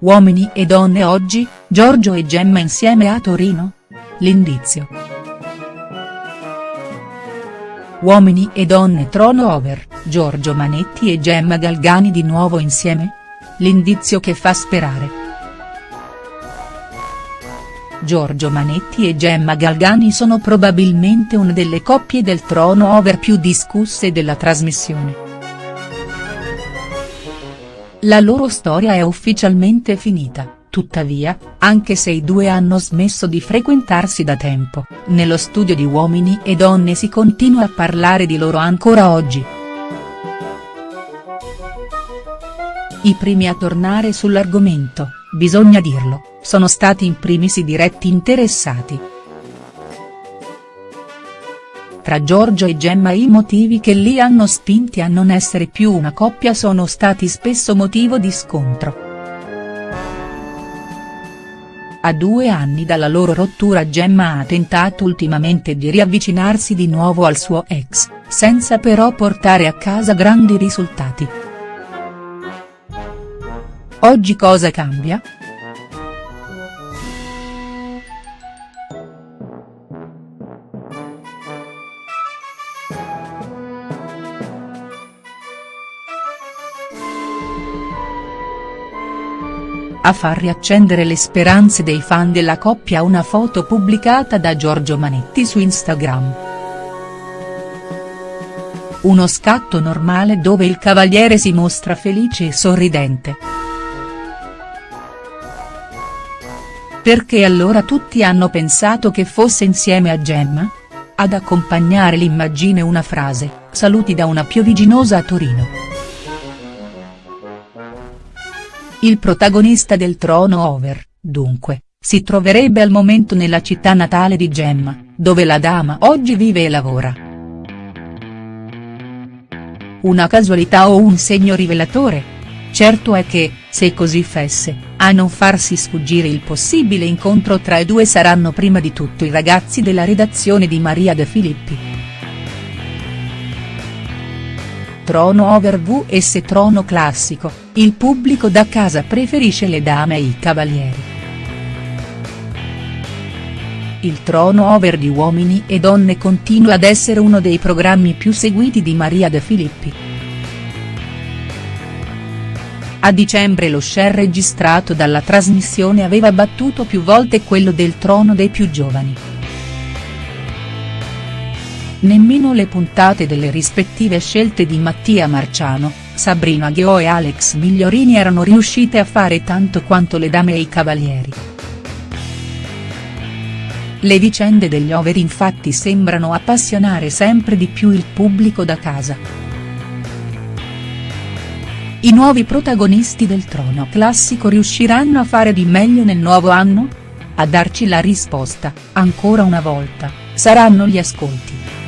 Uomini e donne oggi, Giorgio e Gemma insieme a Torino? L'indizio. Uomini e donne trono over, Giorgio Manetti e Gemma Galgani di nuovo insieme? L'indizio che fa sperare. Giorgio Manetti e Gemma Galgani sono probabilmente una delle coppie del trono over più discusse della trasmissione. La loro storia è ufficialmente finita, tuttavia, anche se i due hanno smesso di frequentarsi da tempo, nello studio di Uomini e Donne si continua a parlare di loro ancora oggi. I primi a tornare sull'argomento, bisogna dirlo, sono stati in primis i diretti interessati. Tra Giorgio e Gemma i motivi che li hanno spinti a non essere più una coppia sono stati spesso motivo di scontro. A due anni dalla loro rottura Gemma ha tentato ultimamente di riavvicinarsi di nuovo al suo ex, senza però portare a casa grandi risultati. Oggi cosa cambia?. A far riaccendere le speranze dei fan della coppia una foto pubblicata da Giorgio Manetti su Instagram. Uno scatto normale dove il cavaliere si mostra felice e sorridente. Perché allora tutti hanno pensato che fosse insieme a Gemma? Ad accompagnare l'immagine una frase, saluti da una pioviginosa a Torino. Il protagonista del trono over, dunque, si troverebbe al momento nella città natale di Gemma, dove la dama oggi vive e lavora. Una casualità o un segno rivelatore? Certo è che, se così fesse, a non farsi sfuggire il possibile incontro tra i due saranno prima di tutto i ragazzi della redazione di Maria De Filippi. Trono over vs trono classico, il pubblico da casa preferisce le dame e i cavalieri. Il trono over di Uomini e Donne continua ad essere uno dei programmi più seguiti di Maria De Filippi. A dicembre lo share registrato dalla trasmissione aveva battuto più volte quello del trono dei più giovani. Nemmeno le puntate delle rispettive scelte di Mattia Marciano, Sabrina Ghio e Alex Migliorini erano riuscite a fare tanto quanto le dame e i cavalieri. Le vicende degli over infatti sembrano appassionare sempre di più il pubblico da casa. I nuovi protagonisti del trono classico riusciranno a fare di meglio nel nuovo anno? A darci la risposta, ancora una volta, saranno gli ascolti.